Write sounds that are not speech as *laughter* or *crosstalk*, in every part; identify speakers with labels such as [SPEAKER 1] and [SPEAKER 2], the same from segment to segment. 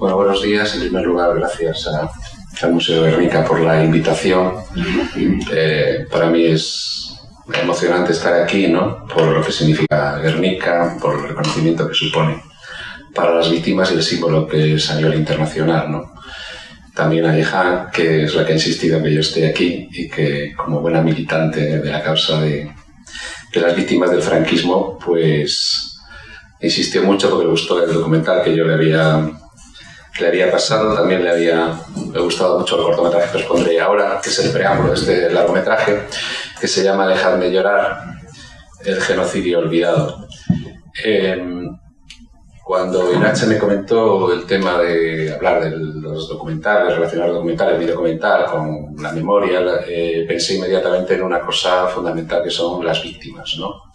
[SPEAKER 1] Bueno, buenos días. En primer lugar, gracias al Museo Guernica por la invitación. Eh, para mí es emocionante estar aquí, ¿no? Por lo que significa Guernica, por el reconocimiento que supone para las víctimas y el símbolo que es a nivel internacional, ¿no? También a Jehan, que es la que ha insistido en que yo esté aquí y que, como buena militante de la causa de, de las víctimas del franquismo, pues insistió mucho porque le gustó el documental que yo le había le había pasado, también le había gustado mucho el cortometraje que os pondré ahora, que es el preámbulo de este largometraje, que se llama Dejadme llorar, el genocidio olvidado. Em, cuando Irache me comentó el tema de hablar de los documentales, relacionar el documental, el con la memoria, eh, pensé inmediatamente en una cosa fundamental que son las víctimas, ¿no?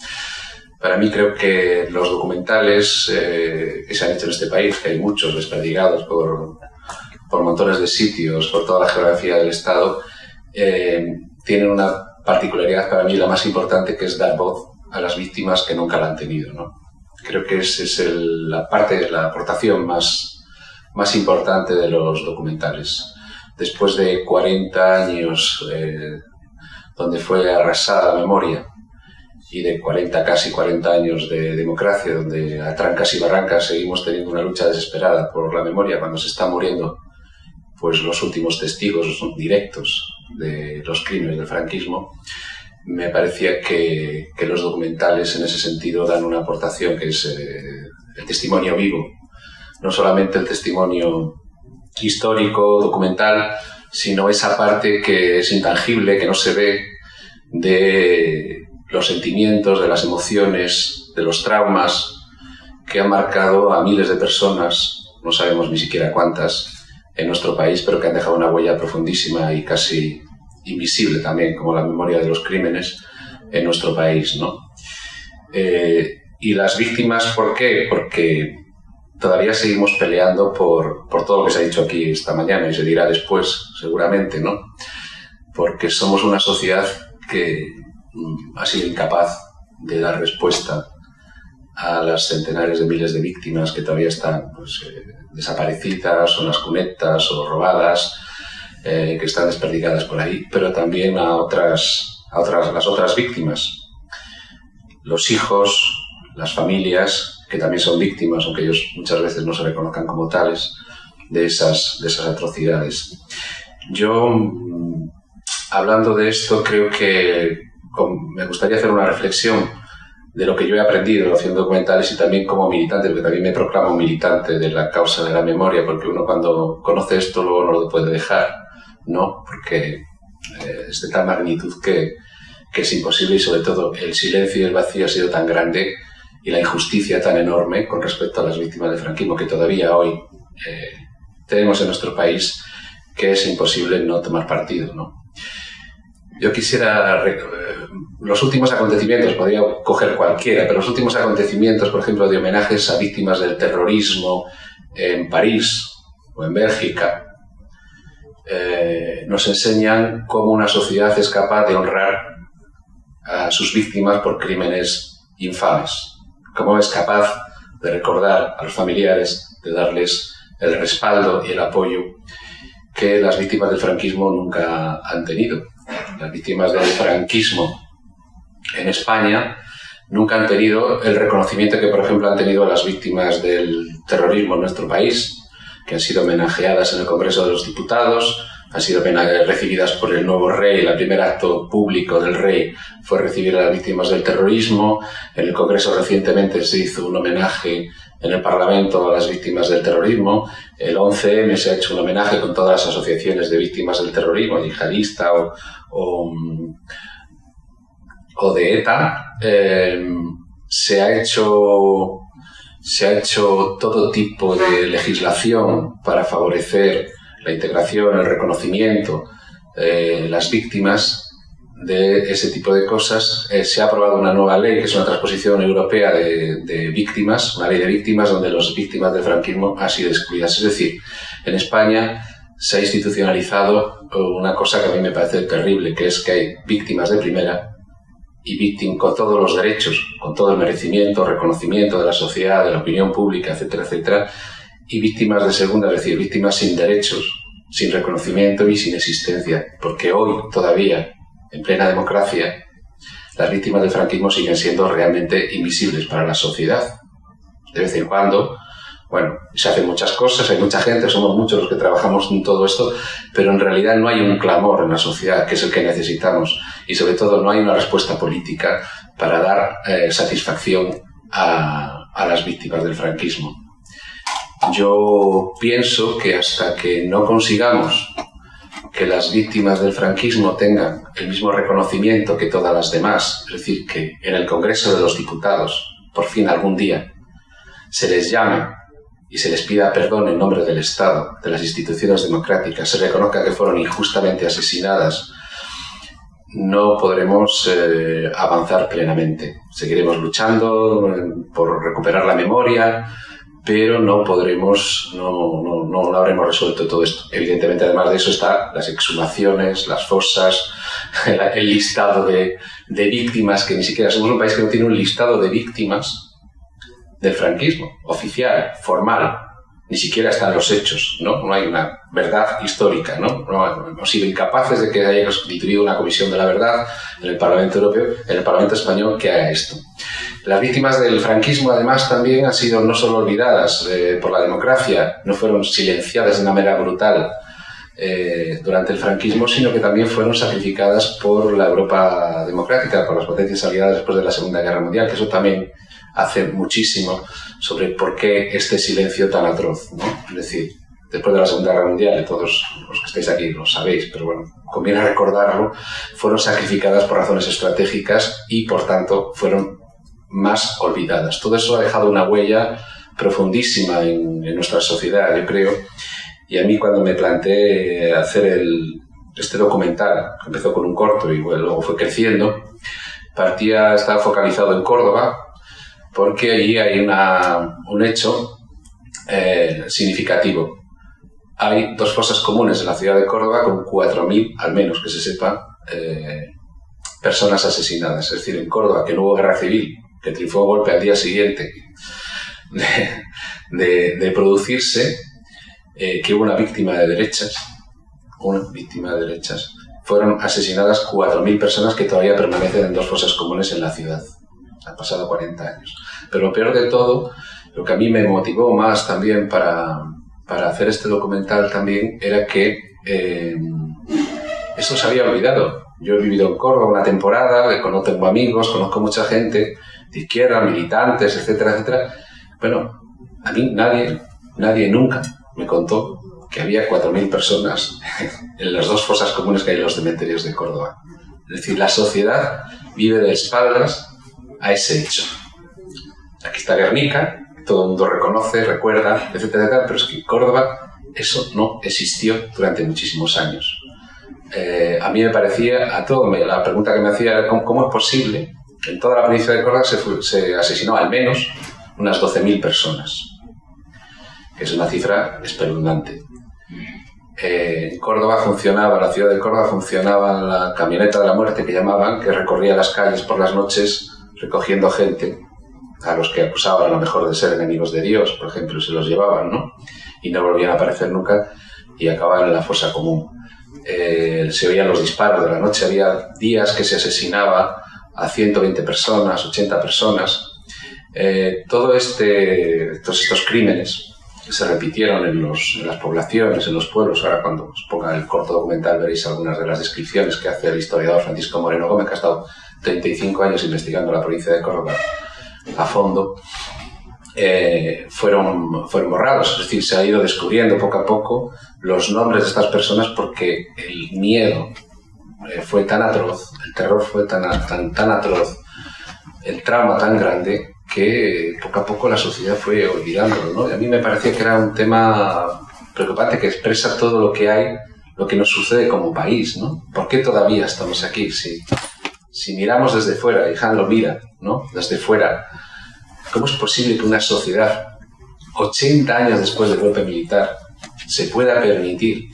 [SPEAKER 1] Para mí creo que los documentales eh, que se han hecho en este país, que hay muchos desperdigados por, por montones de sitios, por toda la geografía del Estado, eh, tienen una particularidad para mí la más importante que es dar voz a las víctimas que nunca la han tenido. Creo que esa es la parte, la aportación más, más importante de los documentales. Después de 40 años eh, donde fue arrasada la memoria, y de 40, casi 40 años de democracia, donde a trancas y barrancas seguimos teniendo una lucha desesperada por la memoria cuando se están muriendo pues los últimos testigos directos de los crímenes del franquismo, me parecía que, que los documentales en ese sentido dan una aportación que es eh, el testimonio vivo, no solamente el testimonio histórico, documental, sino esa parte que es intangible, que no se ve de los sentimientos, de las emociones, de los traumas que han marcado a miles de personas, no sabemos ni siquiera cuántas, en nuestro país, pero que han dejado una huella profundísima y casi invisible también, como la memoria de los crímenes en nuestro país. ¿no? Eh, y las víctimas, ¿por qué? Porque todavía seguimos peleando por, por todo lo que se ha dicho aquí esta mañana y se dirá después, seguramente, ¿no? Porque somos una sociedad que ha sido incapaz de dar respuesta a las centenares de miles de víctimas que todavía están pues, eh, desaparecidas o en las cunetas o robadas, eh, que están desperdigadas por ahí, pero también a otras, a otras, las otras víctimas, los hijos, las familias, que también son víctimas, aunque ellos muchas veces no se reconozcan como tales, de esas, de esas atrocidades. Yo, mm, hablando de esto, creo que me gustaría hacer una reflexión de lo que yo he aprendido haciendo documentales y también como militante, porque también me proclamo militante de la causa de la memoria, porque uno cuando conoce esto luego no lo puede dejar, ¿no? Porque eh, es de tal magnitud que, que, es imposible y sobre todo el silencio y el vacío ha sido tan grande y la injusticia tan enorme con respecto a las víctimas del franquismo que todavía hoy eh, tenemos en nuestro país que es imposible no tomar partido, ¿no? Yo quisiera los últimos acontecimientos, podría coger cualquiera, pero los últimos acontecimientos, por ejemplo, de homenajes a víctimas del terrorismo en París o en Bélgica, eh, nos enseñan cómo una sociedad es capaz de honrar a sus víctimas por crímenes infames, cómo es capaz de recordar a los familiares, de darles el respaldo y el apoyo que las víctimas del franquismo nunca han tenido. Las víctimas del franquismo en España nunca han tenido el reconocimiento que, por ejemplo, han tenido las víctimas del terrorismo en nuestro país, que han sido homenajeadas en el Congreso de los Diputados, han sido recibidas por el nuevo rey. El primer acto público del rey fue recibir a las víctimas del terrorismo. En el Congreso recientemente se hizo un homenaje en el Parlamento a las víctimas del terrorismo. El 11M se ha hecho un homenaje con todas las asociaciones de víctimas del terrorismo, yihadista o, o o de ETA, eh, se, ha hecho, se ha hecho todo tipo de legislación para favorecer la integración, el reconocimiento, eh, las víctimas de ese tipo de cosas. Eh, se ha aprobado una nueva ley, que es una transposición europea de, de, víctimas, una ley de víctimas donde las víctimas del franquismo han sido excluidas. Es decir, en España se ha institucionalizado una cosa que a mí me parece terrible, que es que hay víctimas de primera y víctima con todos los derechos, con todo el merecimiento, reconocimiento de la sociedad, de la opinión pública, etcétera, etcétera, y víctimas de segunda, es decir, víctimas sin derechos, sin reconocimiento y sin existencia, porque hoy todavía, en plena democracia, las víctimas del franquismo siguen siendo realmente invisibles para la sociedad. De vez en cuando, bueno, se hacen muchas cosas, hay mucha gente, somos muchos los que trabajamos en todo esto, pero en realidad no hay un clamor en la sociedad, que es el que necesitamos, y sobre todo no hay una respuesta política para dar eh, satisfacción a, a las víctimas del franquismo. Yo pienso que hasta que no consigamos que las víctimas del franquismo tengan el mismo reconocimiento que todas las demás, es decir, que en el Congreso de los Diputados, por fin algún día, se les llame y se les pida perdón en nombre del Estado, de las instituciones democráticas, se reconozca que fueron injustamente asesinadas, no podremos eh, avanzar plenamente. Seguiremos luchando eh, por recuperar la memoria, pero no podremos, no, no, no, habremos resuelto todo esto. Evidentemente, además de eso, está las exhumaciones, las fosas, *laughs* el, listado de, de, víctimas, que ni siquiera somos un país que no tiene un listado de víctimas del franquismo, oficial, formal. Ni siquiera están los hechos, ¿no? No hay una verdad histórica, ¿no? no hemos sido incapaces de que haya constituido una comisión de la verdad en el Parlamento Europeo, en el Parlamento Español, que haga esto. Las víctimas del franquismo, además, también han sido no solo olvidadas eh, por la democracia, no fueron silenciadas de una manera brutal eh, durante el franquismo, sino que también fueron sacrificadas por la Europa democrática, por las potencias aliadas después de la Segunda Guerra Mundial, que eso también hace muchísimo sobre por qué este silencio tan atroz. ¿no? Es decir, después de la Segunda Guerra Mundial, todos los que estáis aquí lo sabéis, pero bueno, conviene recordarlo, fueron sacrificadas por razones estratégicas y, por tanto, fueron más olvidadas. Todo eso ha dejado una huella profundísima en, nuestra sociedad, yo creo. Y a mí cuando me planteé hacer el, este documental, que empezó con un corto y luego fue creciendo, partía, estaba focalizado en Córdoba, porque allí hay un hecho eh, significativo. Hay dos fosas comunes en la ciudad de Córdoba con 4.000, al menos que se sepa, eh, personas asesinadas. Es decir, en Córdoba, que no hubo guerra civil, que triunfó a golpe al día siguiente de, producirse, eh, que hubo una víctima de derechas, una víctima de derechas, fueron asesinadas 4.000 personas que todavía permanecen en dos fosas comunes en la ciudad. Han pasado 40 años. Pero lo peor de todo, lo que a mí me motivó más también para, para hacer este documental también, era que eh, esto se había olvidado. Yo he vivido en Córdoba una temporada, conozco amigos, conozco mucha gente, de izquierda, militantes, etcétera, etcétera. Bueno, a mí nadie, nadie nunca me contó que había 4.000 personas *laughs* en las dos fosas comunes que hay en los cementerios de Córdoba. Es decir, la sociedad vive de espaldas a ese hecho. Aquí está Guernica, todo el mundo reconoce, recuerda, etcétera, etcétera, pero es que Córdoba eso no existió durante muchísimos años. Eh, a mí me parecía, a todo, la pregunta que me hacía era cómo es posible en toda la provincia de Córdoba se, asesinó al menos unas 12.000 personas, que es una cifra espeluznante. Eh, en Córdoba funcionaba, la ciudad de Córdoba funcionaba la camioneta de la muerte que llamaban, que recorría las calles por las noches recogiendo gente a los que acusaban a lo mejor de ser enemigos de Dios, por ejemplo, se los llevaban, ¿no? Y no volvían a aparecer nunca y acababan en la fosa común. Eh, se oían los disparos de la noche, había días que se asesinaba a 120 personas, 80 personas. Eh, todo este, todos estos crímenes se repitieron en, las poblaciones, en los pueblos. Ahora cuando os ponga el corto documental veréis algunas de las descripciones que hace el historiador Francisco Moreno Gómez, que ha estado 35 años investigando la provincia de Córdoba a fondo. Eh, fueron, fueron borrados, es decir, se ha ido descubriendo poco a poco los nombres de estas personas porque el miedo eh, fue tan atroz, el terror fue tan, tan, tan atroz, el trauma tan grande, que poco a poco la sociedad fue olvidándolo. ¿no? Y a mí me parecía que era un tema preocupante que expresa todo lo que hay, lo que nos sucede como país. ¿no? ¿Por qué todavía estamos aquí? Si, si miramos desde fuera, y Han lo mira, ¿no? desde fuera, ¿cómo es posible que una sociedad, 80 años después del golpe militar, se pueda permitir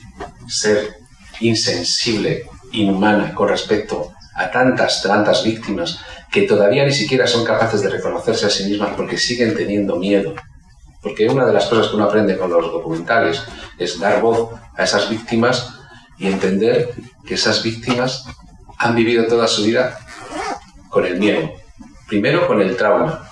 [SPEAKER 1] ser insensible inhumana con respecto a tantas, tantas víctimas que todavía ni siquiera son capaces de reconocerse a sí mismas porque siguen teniendo miedo Porque una de las cosas que uno aprende con los documentales es dar voz a esas víctimas y entender que esas víctimas han vivido toda su vida con el miedo. Primero con el trauma.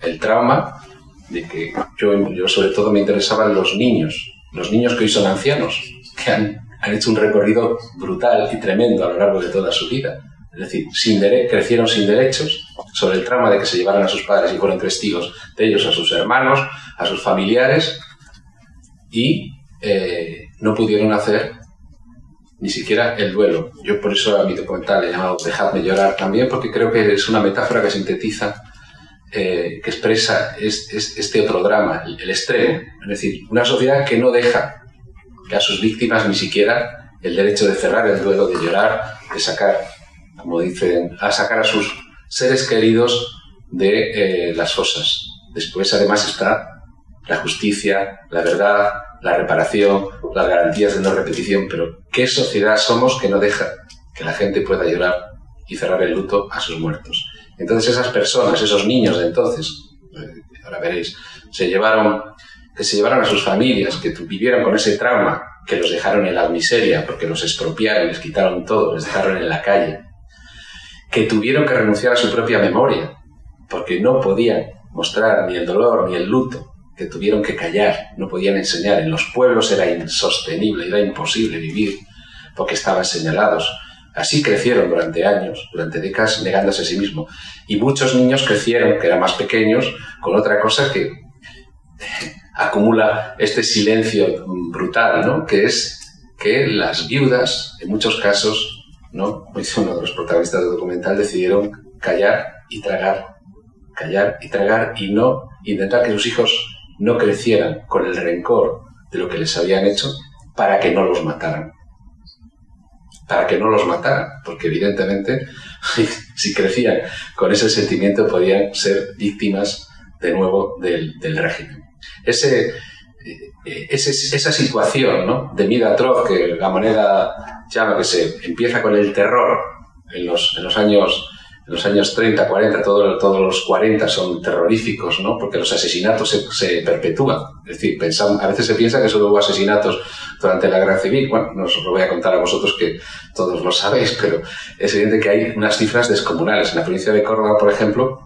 [SPEAKER 1] El trauma de que yo, yo sobre todo me interesaban los niños, los niños que hoy son ancianos, que han, han hecho un recorrido brutal y tremendo a lo largo de toda su vida. Es decir, sin crecieron sin derechos sobre el trauma de que se llevaran a sus padres y fueron testigos de ellos a sus hermanos, a sus familiares, y eh, no pudieron hacer ni siquiera el duelo. Yo por eso a mi documental he llamado Dejadme llorar también, porque creo que es una metáfora que sintetiza, eh, que expresa este otro drama, el, extremo. Es decir, una sociedad que no deja que a sus víctimas ni siquiera el derecho de cerrar el duelo, de llorar, de sacar, como dicen, a sacar a sus seres queridos de eh, las fosas. Después, además, está la justicia, la verdad, la reparación, las garantías de no repetición, pero ¿qué sociedad somos que no deja que la gente pueda llorar y cerrar el luto a sus muertos? Entonces esas personas, esos niños de entonces, eh, ahora veréis, se llevaron, que se llevaron a sus familias, que vivieron con ese trauma, que los dejaron en la miseria porque los expropiaron, les quitaron todo, les dejaron en la calle, que tuvieron que renunciar a su propia memoria, porque no podían mostrar ni el dolor ni el luto, que tuvieron que callar, no podían enseñar. En los pueblos era insostenible, era imposible vivir porque estaban señalados. Así crecieron durante años, durante décadas, negándose a sí mismo. Y muchos niños crecieron, que eran más pequeños, con otra cosa que *laughs* acumula este silencio brutal, ¿no? que es que las viudas, en muchos casos, ¿no? uno de los protagonistas del documental, decidieron callar y tragar, callar y tragar y no intentar que sus hijos no crecieran con el rencor de lo que les habían hecho para que no los mataran. Para que no los mataran, porque evidentemente *laughs* si crecían con ese sentimiento podían ser víctimas de nuevo del, régimen. Ese, eh, esa situación ¿no? de vida atroz que la moneda llama que se empieza con el terror en los, en los años los años 30, 40, todos los 40 son terroríficos, ¿no? Porque los asesinatos se, perpetúan. Es decir, pensamos, a veces se piensa que solo hubo asesinatos durante la Guerra Civil. Bueno, no os lo voy a contar a vosotros que todos lo sabéis, *laughs* pero es evidente que hay unas cifras descomunales. En la provincia de Córdoba, por ejemplo,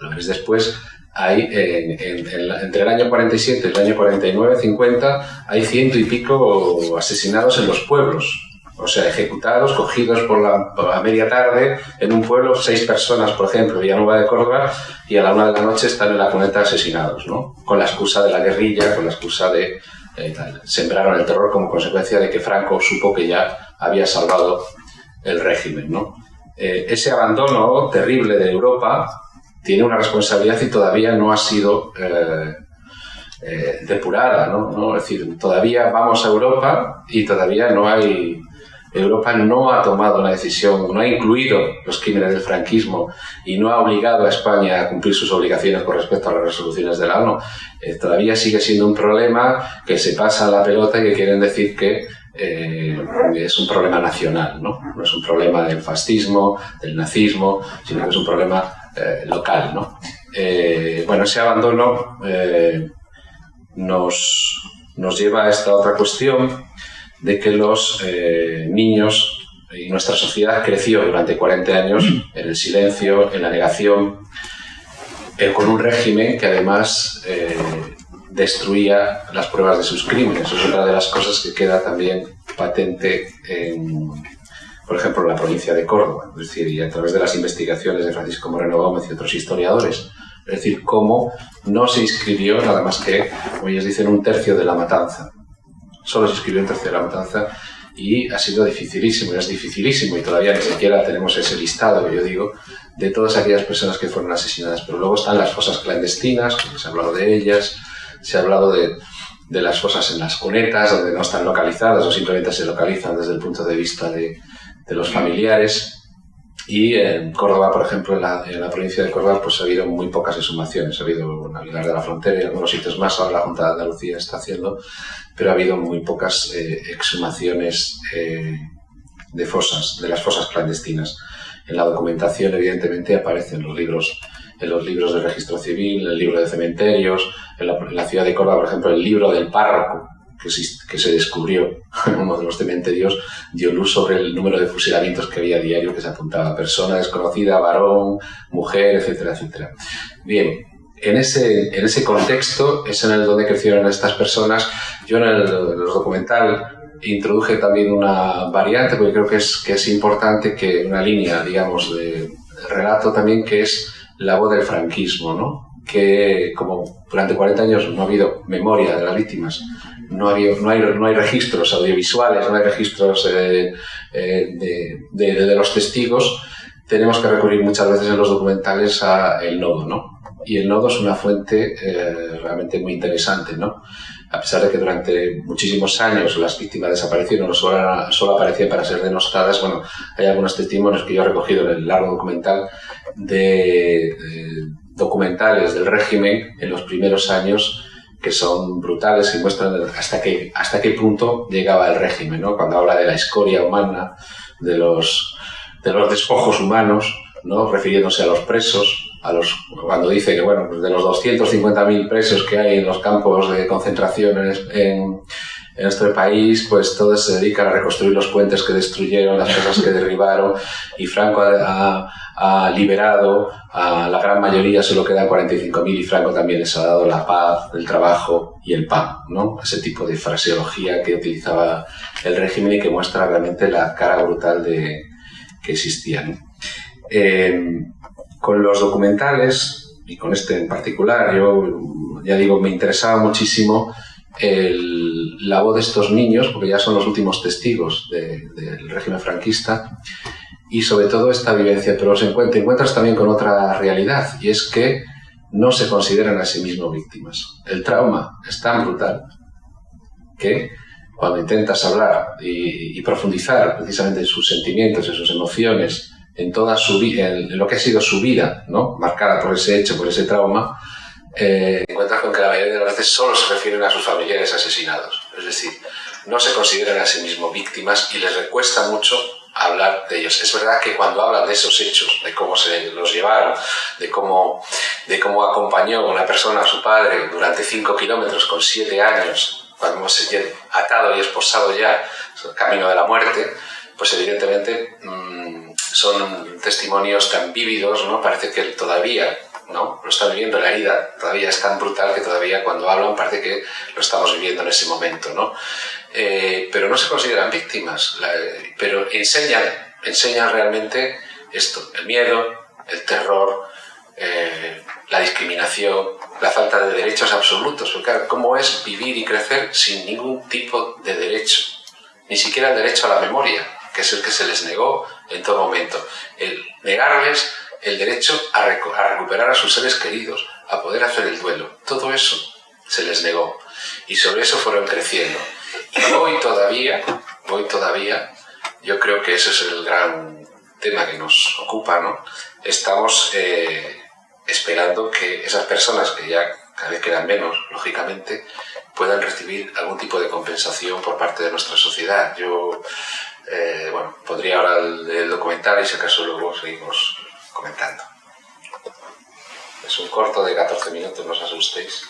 [SPEAKER 1] lo veréis después, hay entre el año 47 y el año 49, 50, hay ciento y pico asesinados en los pueblos o sea, ejecutados, cogidos por la, media tarde en un pueblo, seis personas, por ejemplo, Villanueva de Córdoba, y a la una de la noche están en la cuneta asesinados, ¿no? Con la excusa de la guerrilla, con la excusa de... Eh, sembraron el terror como consecuencia de que Franco supo que ya había salvado el régimen, ¿no? Eh, ese abandono terrible de Europa tiene una responsabilidad y todavía no ha sido eh, depurada, ¿no? Es decir, todavía vamos a Europa y todavía no hay Europa no ha tomado una decisión, no ha incluido los crímenes del franquismo y no ha obligado a España a cumplir sus obligaciones con respecto a las resoluciones de la ONU. Eh, todavía sigue siendo un problema que se pasa la pelota y que quieren decir que eh, es un problema nacional, ¿no? no es un problema del fascismo, del nazismo, sino que es un problema eh, local. ¿no? bueno, ese abandono nos, nos lleva a esta otra cuestión de que los eh, niños y nuestra sociedad creció durante 40 años en el silencio, en la negación, eh, con un régimen que además eh, destruía las pruebas de sus crímenes. Eso es una de las cosas que queda también patente en, por ejemplo, en la provincia de Córdoba, es decir, y a través de las investigaciones de Francisco Moreno Gómez y otros historiadores. Es decir, cómo no se inscribió nada más que, como ellos dicen, un tercio de la matanza solo se escribió en tercera matanza y ha sido dificilísimo, es dificilísimo y todavía ni siquiera tenemos ese listado que yo digo de todas aquellas personas que fueron asesinadas. Pero luego están las fosas clandestinas, se ha hablado de ellas, se ha hablado de, las fosas en las cunetas, donde no están localizadas o simplemente se localizan desde el punto de vista de los familiares. Y en Córdoba, por ejemplo, en la, en la, provincia de Córdoba, pues ha habido muy pocas exhumaciones. Ha habido en Aguilar de la Frontera y algunos sitios más, ahora la Junta de Andalucía está haciendo, pero ha habido muy pocas eh, exhumaciones eh, de fosas, de las fosas clandestinas. en la documentación evidentemente aparecen los libros en los libros de registro civil, el libro de cementerios, en la, ciudad de Córdoba, por ejemplo, el libro del párroco, que se, que se, descubrió en *laughs* uno de los cementerios, dio luz sobre el número de fusilamientos que había a diario, que se apuntaba persona desconocida, varón, mujer, etcétera, etcétera. Bien, en ese, en ese contexto es en el donde crecieron estas personas. Yo en el, documental introduje también una variante, porque creo que es, que es importante que una línea, digamos, de, relato también, que es la voz del franquismo, ¿no? Que como durante 40 años no ha habido memoria de las víctimas, no, ha no, hay, no hay registros audiovisuales, no hay registros eh, eh, de, de, de, los testigos, tenemos que recurrir muchas veces en los documentales a el nodo, ¿no? Y el nodo es una fuente eh, realmente muy interesante, ¿no? A pesar de que durante muchísimos años las víctimas desaparecieron solo, solo aparecían para ser denostadas, bueno, hay algunos testimonios que yo he recogido en el largo documental de, documentales del régimen en los primeros años que son brutales y muestran hasta qué, hasta qué punto llegaba el régimen, ¿no? Cuando habla de la escoria humana, de los, de los despojos humanos, ¿no? refiriéndose a los presos, a los, cuando dice que bueno, pues de los 250.000 presos que hay en los campos de concentración en, en, en nuestro país, pues todos se dedican a reconstruir los puentes que destruyeron, las cosas que *laughs* derribaron, y Franco ha, ha, liberado a la gran mayoría, solo quedan 45.000 y Franco también les ha dado la paz, el trabajo y el pan, ¿no? Ese tipo de fraseología que utilizaba el régimen y que muestra realmente la cara brutal de, que existía, ¿no? Eh, con los documentales, y con este en particular, yo ya digo, me interesaba muchísimo el, la voz de estos niños, porque ya son los últimos testigos de, del régimen franquista, y sobre todo esta vivencia, pero se encuentra, encuentras también con otra realidad, y es que no se consideran a sí mismos víctimas. El trauma es tan brutal que cuando intentas hablar y, y profundizar precisamente en sus sentimientos, en sus emociones, en toda su en lo que ha sido su vida, ¿no? marcada por ese hecho, por ese trauma, eh, encuentras con que la mayoría de las veces solo se refieren a sus familiares asesinados. Es decir, no se consideran a sí mismos víctimas y les recuesta mucho hablar de ellos. Es verdad que cuando hablan de esos hechos, de cómo se los llevaron, de cómo, de cómo acompañó una persona a su padre durante cinco kilómetros con siete años, cuando hemos atado y esposado ya camino de la muerte, pues evidentemente mmm, son testimonios tan vívidos, ¿no? Parece que todavía ¿no? Lo está viviendo, la herida todavía es tan brutal que todavía cuando hablan parece que lo estamos viviendo en ese momento, ¿no? Eh, pero no se consideran víctimas, pero enseñan, enseñan realmente esto, el miedo, el terror, eh, la discriminación, la falta de derechos absolutos, porque ¿cómo es vivir y crecer sin ningún tipo de derecho? Ni siquiera el derecho a la memoria, que es el que se les negó en todo momento. El negarles el derecho a, recuperar a sus seres queridos, a poder hacer el duelo. Todo eso se les negó. Y sobre eso fueron creciendo. Y hoy todavía, hoy todavía, yo creo que ese es el gran tema que nos ocupa, ¿no? Estamos eh, esperando que esas personas, que ya cada vez quedan menos, lógicamente, puedan recibir algún tipo de compensación por parte de nuestra sociedad. Yo, eh, bueno, podría ahora el, el documental y si acaso luego seguimos comentando. Es un corto de 14 minutos, no os asustéis.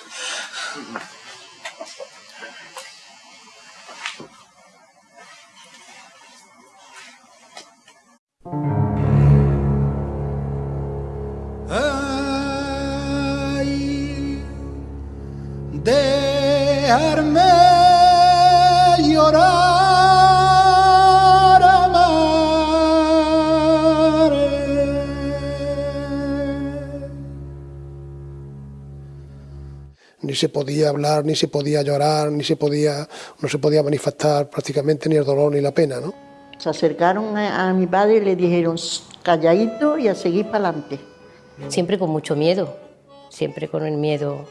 [SPEAKER 2] Ni se podía hablar, ni se podía llorar, ni se podía, no se podía manifestar prácticamente ni el dolor ni la pena, ¿no?
[SPEAKER 3] Se acercaron a, a mi padre y le dijeron, calladito y a seguir para adelante.
[SPEAKER 4] Siempre con mucho miedo, siempre con el miedo.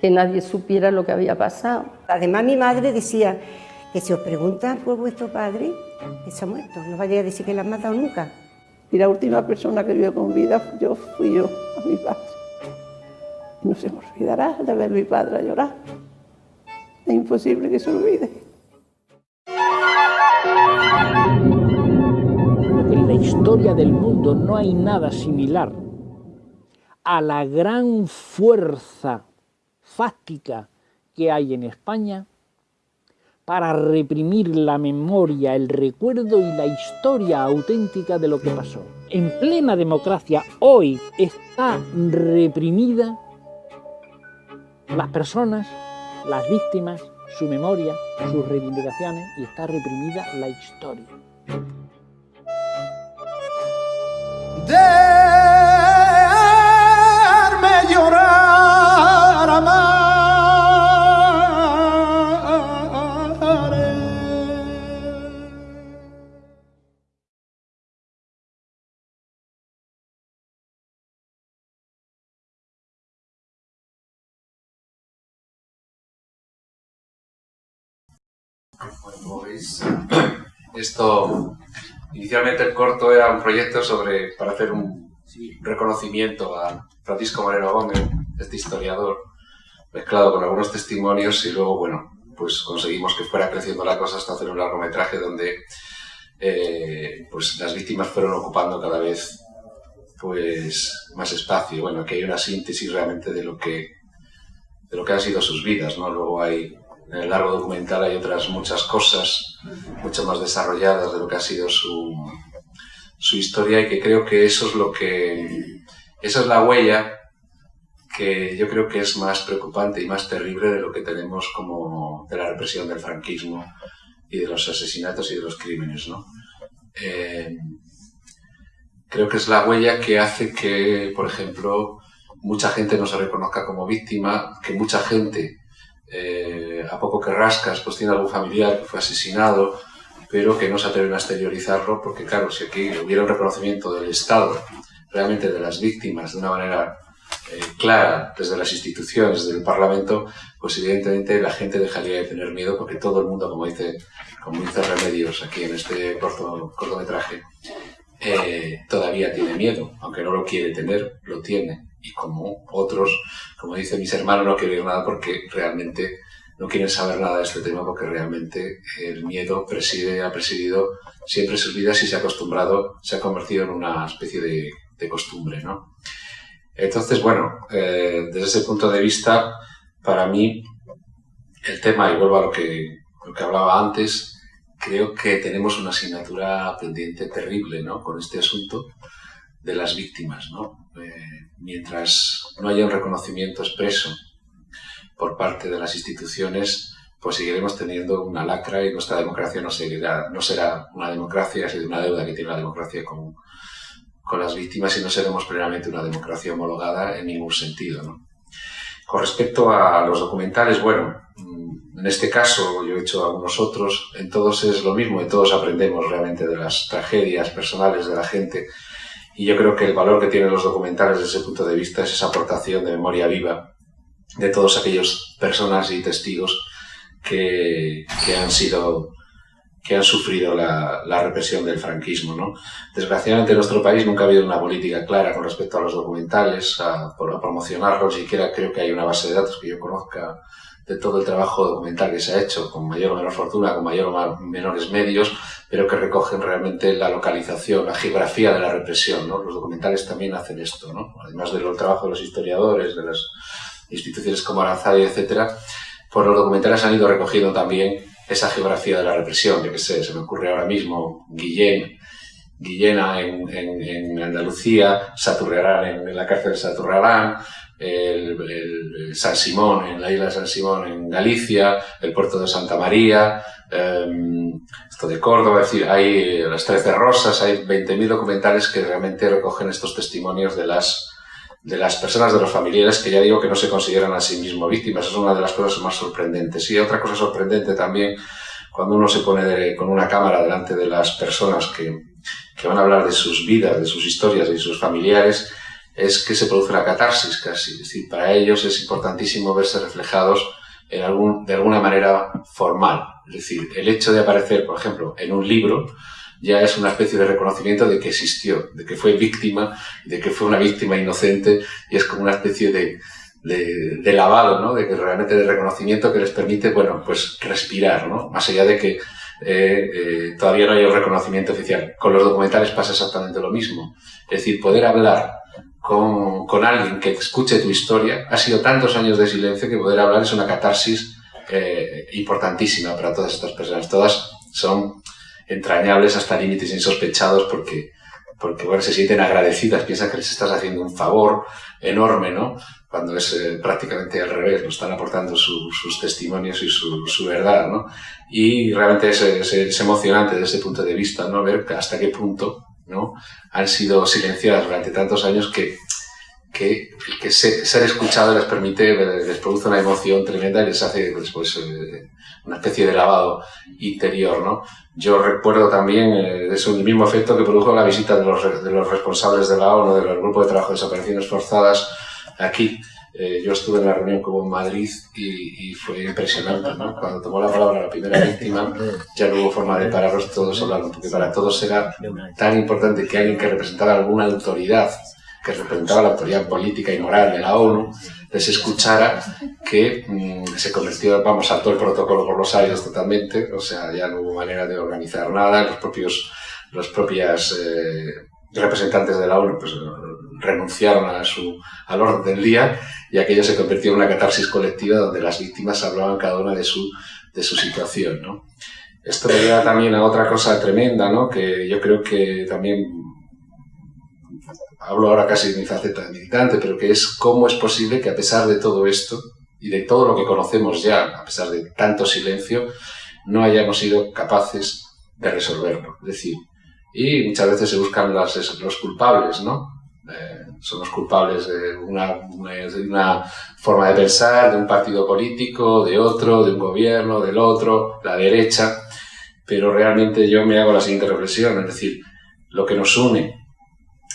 [SPEAKER 5] Que nadie supiera lo que había pasado.
[SPEAKER 6] Además mi madre decía que si os preguntan por vuestro padre, que se ha muerto, no vaya a decir que la han matado nunca.
[SPEAKER 5] Y la última persona que vio con vida yo fui yo, a mi padre. No se me olvidará de ver a mi padre llorar. Es imposible que se olvide.
[SPEAKER 7] La historia historia del mundo no hay nada similar a la gran fuerza fáctica que hay en España para reprimir la memoria, el recuerdo y la historia auténtica de lo que pasó. En plena democracia hoy está reprimida las personas, las víctimas, su memoria, sus reivindicaciones y está reprimida la historia.
[SPEAKER 1] Esto, inicialmente el corto era un proyecto sobre, para hacer un reconocimiento a Francisco Moreno Gómez, este historiador, mezclado con algunos testimonios y luego, bueno, pues conseguimos que fuera creciendo la cosa hasta hacer un largometraje donde eh, pues las víctimas fueron ocupando cada vez pues más espacio. Bueno, aquí hay una síntesis realmente de lo que de lo que han sido sus vidas, ¿no? Luego hay en el largo documental hay otras muchas cosas mucho más desarrolladas de lo que ha sido su, su historia y que creo que eso es lo que esa es la huella que yo creo que es más preocupante y más terrible de lo que tenemos como de la represión del franquismo y de los asesinatos y de los crímenes, ¿no? Eh, creo que es la huella que hace que, por ejemplo, mucha gente no se reconozca como víctima, que mucha gente eh, a poco que rascas, pues tiene algún familiar que fue asesinado, pero que no se atreven a exteriorizarlo, porque claro, si aquí hubiera un reconocimiento del Estado, realmente de las víctimas, de una manera eh, clara, desde las instituciones, desde el Parlamento, pues evidentemente la gente dejaría de tener miedo, porque todo el mundo, como dice, como dice Remedios aquí en este corto, cortometraje, eh, todavía tiene miedo, aunque no lo quiere tener, lo tiene y como otros, como dicen mis hermanos, no quieren nada porque realmente no quieren saber nada de este tema porque realmente el miedo preside, ha presidido siempre sus vidas y se ha acostumbrado, se ha convertido en una especie de, de costumbre, ¿no? Entonces, bueno, eh, desde ese punto de vista, para mí, el tema, y vuelvo a lo que, lo que hablaba antes, creo que tenemos una asignatura pendiente terrible, ¿no? Con este asunto de las víctimas, ¿no? Eh, mientras no haya un reconocimiento expreso por parte de las instituciones, pues seguiremos teniendo una lacra y nuestra democracia no, seguirá, no será una democracia, sino una deuda que tiene la democracia con, con las víctimas y no seremos plenamente una democracia homologada en ningún sentido. Con respecto a los documentales, bueno, mm, en este caso, yo he hecho algunos otros, en todos es lo mismo, en todos aprendemos realmente de las tragedias personales de la gente y yo creo que el valor que tienen los documentales desde ese punto de vista es esa aportación de memoria viva de todos aquellos personas y testigos que, que han sido que han sufrido la, la, represión del franquismo. ¿no? Desgraciadamente en nuestro país nunca ha habido una política clara con respecto a los documentales, a, a promocionarlos, siquiera creo que hay una base de datos que yo conozca de todo el trabajo documental que se ha hecho, con mayor o menor fortuna, con mayor o menores medios, pero que recogen realmente la localización, la geografía de la represión. ¿no? Los documentales también hacen esto, ¿no? además del trabajo de los historiadores, de las instituciones como Aranzadi, etc., pues los documentales han ido recogiendo también esa geografía de la represión. Yo qué sé, se me ocurre ahora mismo Guillén, Guillena en, en, en Andalucía, Saturrarán en, en, la cárcel de Saturrarán, el, el, San Simón en la isla de San Simón en Galicia, el puerto de Santa María, eh, esto de Córdoba, es decir, hay las Trece Rosas, hay 20.000 documentales que realmente recogen estos testimonios de las, de las personas, de los familiares, que ya digo que no se consideran a sí mismos víctimas, es una de las cosas más sorprendentes. Y otra cosa sorprendente también, cuando uno se pone de, con una cámara delante de las personas que, que van a hablar de sus vidas, de sus historias, de sus familiares, es que se produce una catarsis casi. Es decir, para ellos es importantísimo verse reflejados en algún, de alguna manera formal. Es decir, el hecho de aparecer, por ejemplo, en un libro ya es una especie de reconocimiento de que existió, de que fue víctima, de que fue una víctima inocente y es como una especie de, de, de lavado, ¿no? De que realmente de reconocimiento que les permite, bueno, pues respirar, ¿no? Más allá de que eh, eh, todavía no hay un reconocimiento oficial. Con los documentales pasa exactamente lo mismo. Es decir, poder hablar con, alguien que escuche tu historia ha sido tantos años de silencio que poder hablar es una catarsis eh, importantísima para todas estas personas. Todas son entrañables hasta límites insospechados porque, porque bueno, se sienten agradecidas, piensan que les estás haciendo un favor enorme, ¿no? Cuando es eh, prácticamente al revés, lo están aportando sus testimonios y su, verdad, ¿no? Y realmente es, es, es, emocionante desde ese punto de vista, ¿no? Ver hasta qué punto, ¿no? Han sido silenciadas durante tantos años que, que, ser escuchado les permite, les produce una emoción tremenda y les hace después pues, eh, una especie de lavado interior, ¿no? Yo recuerdo también eh, es el mismo efecto que produjo la visita de los, de los responsables de la ONU, del Grupo de Trabajo de Desapariciones Forzadas, aquí. Eh, yo estuve en la reunión como en Madrid y, fue impresionante, ¿no? Cuando tomó la palabra la primera víctima, ya no hubo forma de pararlos todos hablando, porque para todos era tan importante que alguien que representara alguna autoridad, que representaba la autoridad política y moral de la ONU, les escuchara que mmm, se convirtió, vamos, todo el protocolo por los aires totalmente, o sea, ya no hubo manera de organizar nada, los propios, los propias eh, representantes de la ONU pues, renunciaron a su, al orden del día y aquello se convirtió en una catarsis colectiva donde las víctimas hablaban cada una de su, de su situación, ¿no? Esto me lleva también a otra cosa tremenda, ¿no? Que yo creo que también hablo ahora casi de mi faceta de militante, pero que es cómo es posible que a pesar de todo esto y de todo lo que conocemos ya, a pesar de tanto silencio, no hayamos sido capaces de resolverlo. Es decir, y muchas veces se buscan las, los culpables, ¿no? Eh, son los culpables de una, de una forma de pensar, de un partido político, de otro, de un gobierno, del otro, la derecha, pero realmente yo me hago la siguiente reflexión, es decir, lo que nos une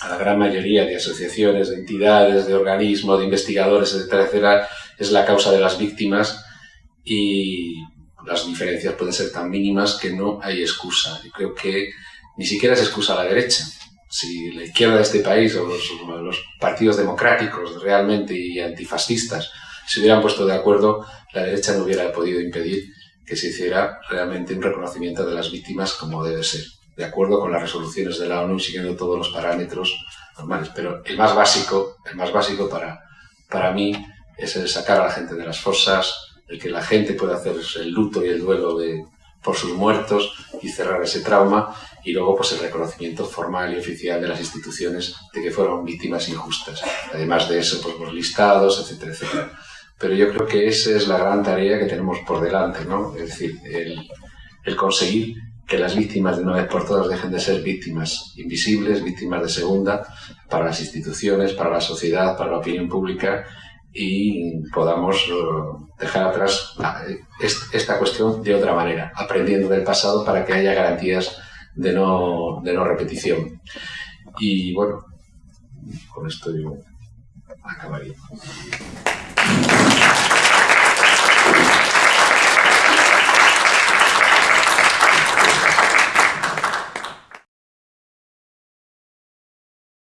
[SPEAKER 1] a la gran mayoría de asociaciones, de entidades, de organismos, de investigadores, etcétera, etcétera, es la causa de las víctimas y las diferencias pueden ser tan mínimas que no hay excusa. Yo creo que ni siquiera es excusa a la derecha. Si la izquierda de este país o los, los partidos democráticos realmente y antifascistas se hubieran puesto de acuerdo, la derecha no hubiera podido impedir que se hiciera realmente un reconocimiento de las víctimas como debe ser de acuerdo con las resoluciones de la ONU, siguiendo todos los parámetros normales. Pero el más básico, el más básico para, para mí es el sacar a la gente de las fosas, el que la gente pueda hacer el luto y el duelo de, por sus muertos y cerrar ese trauma y luego pues el reconocimiento formal y oficial de las instituciones de que fueron víctimas injustas. Además de eso, pues los listados, etcétera, etcétera. Pero yo creo que esa es la gran tarea que tenemos por delante, ¿no? Es decir, el, el conseguir que las víctimas de una vez por todas dejen de ser víctimas invisibles, víctimas de segunda para las instituciones, para la sociedad, para la opinión pública y podamos uh, dejar atrás esta cuestión de otra manera, aprendiendo del pasado para que haya garantías de no, de no repetición. Y bueno, con esto yo acabaría.